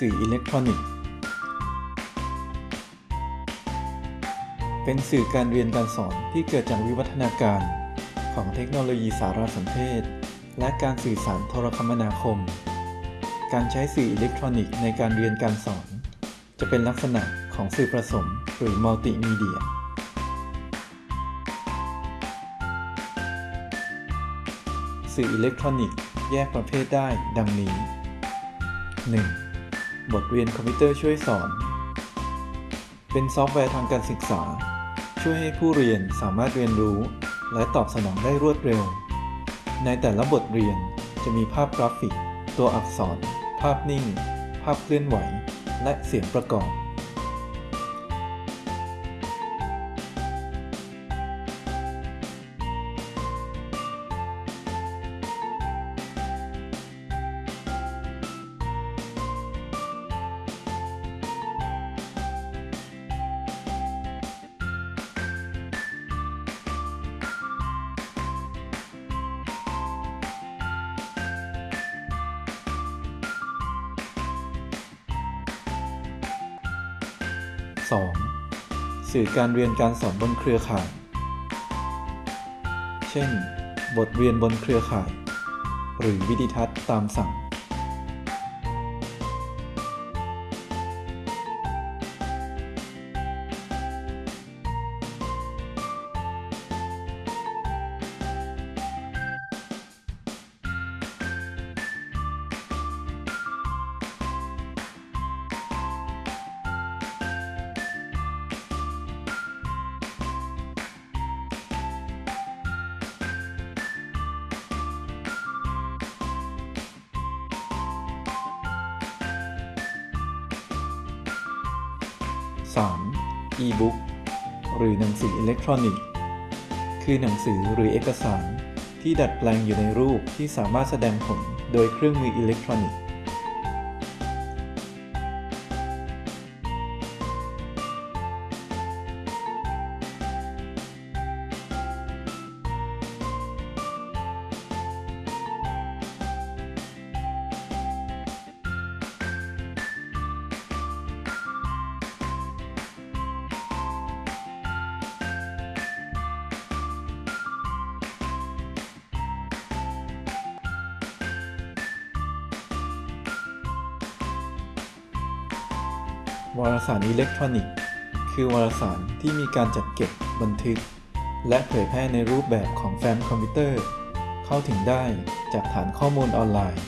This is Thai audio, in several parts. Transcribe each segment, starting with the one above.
สื่ออิเล็กทรอนิกส์ เป็นสื่อการเรียนการสอนที่เกิดจากวิวัฒนาการของเทคโนโลยีสารสนเทศ และการสื่อสารโทรคมนาคม การใช้สื่ออิเล็กทรอนิกส์ในการเรียนการสอน จะเป็นลักษณะของสื่อผสมหรือมัลติมีเดียสื่ออิเล็กทรอนิกส์แยกประเภทได้ดังนี้ 1. บทเรียนคอมพิวเตอร์ช่วยสอน เป็นซอฟต์แวร์ทางการศึกษา ช่วยให้ผู้เรียนสามารถเรียนรู้ และตอบสนองได้รวดเร็ว ในแต่ละบทเรียนจะมีภาพกราฟิก ตัวอักษร ภาพนิ่ง ภาพเคลื่อนไหว และเสียงประกอบ 2. สื่อการเรียนการสอนบนเครือข่าย เช่น บทเรียนบนเครือข่าย หรือวิดิทัศน์ตามสั่ง 3. e-book หรือหนังสืออิเล็กทรอนิกส์ คือหนังสือหรือเอกสารที่ดัดแปลงอยู่ในรูปที่สามารถแสดงผลโดยเครื่องมืออิเล็กทรอนิกส์ วารสารอิเล็กทรอนิกส์ คือวารสารที่มีการจัดเก็บบันทึก และเผยแพร่ในรูปแบบของแฟ้มคอมพิวเตอร์ เข้าถึงได้จากฐานข้อมูลออนไลน์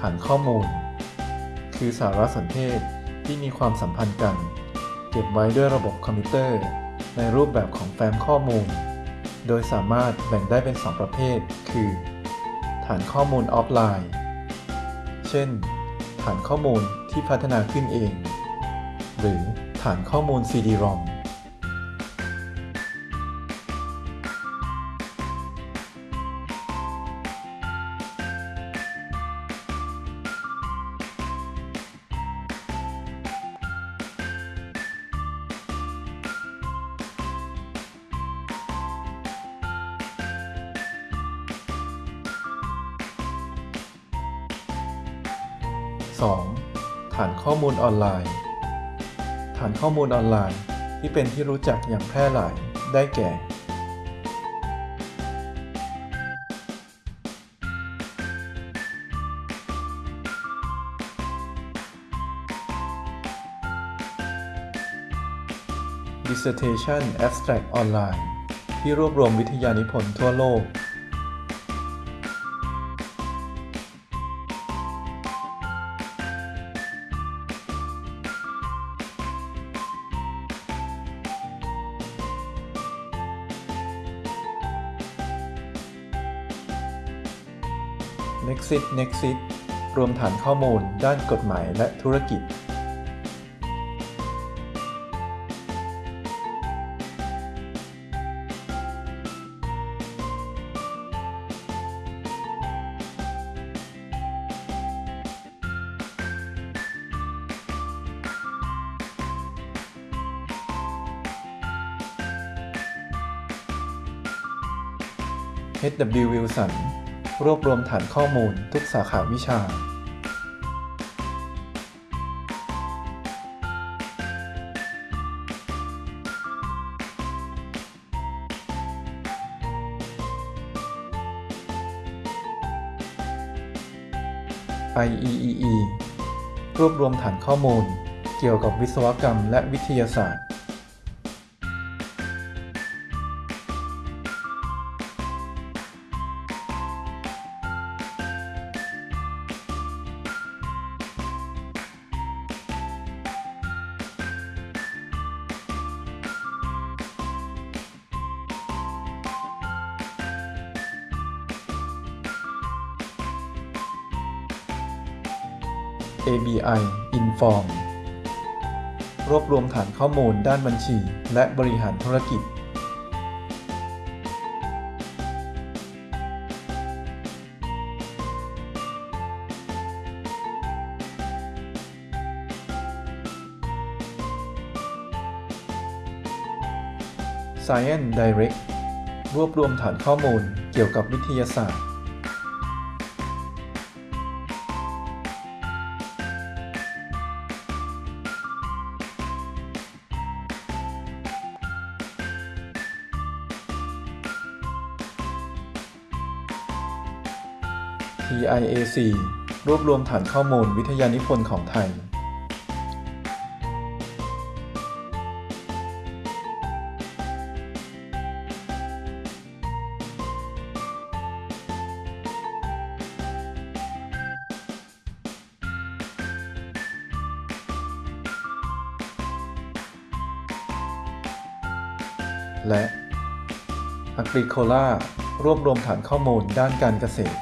ฐานข้อมูล คือสารสนเทศที่มีความสัมพันธ์กัน เก็บไว้ด้วยระบบคอมพิวเตอร์ ในรูปแบบของแฟ้มข้อมูล โดยสามารถแบ่งได้เป็น 2 ประเภท คือ ฐานข้อมูลออฟไลน์ เช่น ฐานข้อมูลที่พัฒนาขึ้นเอง หรือฐานข้อมูล CD-ROM 2. ฐานข้อมูลออนไลน์ ฐานข้อมูลออนไลน์ที่เป็นที่รู้จักอย่างแพร่หลายได้แก่ Dissertation Abstract Online ที่รวบรวมวิทยานิพนธ์ทั่วโลก Nexit Nexit รวมฐานข้อมูลด้านกฎหมายและธุรกิจ HW Wilson รวบรวมฐานข้อมูลทุกสาขาวิชา IEEE รวบรวมฐานข้อมูล เกี่ยวกับวิศวกรรมและวิทยาศาสตร์ ABI Inform รวบรวมฐานข้อมูลด้านบัญชี และบริหารธุรกิจ Science Direct รวบรวมฐานข้อมูลเกี่ยวกับวิทยาศาสตร์ TIAC รวบรวมฐานข้อมูลวิทยานิพนธ์ของไทย และ Agricola รวบรวมฐานข้อมูลด้านการเกษตร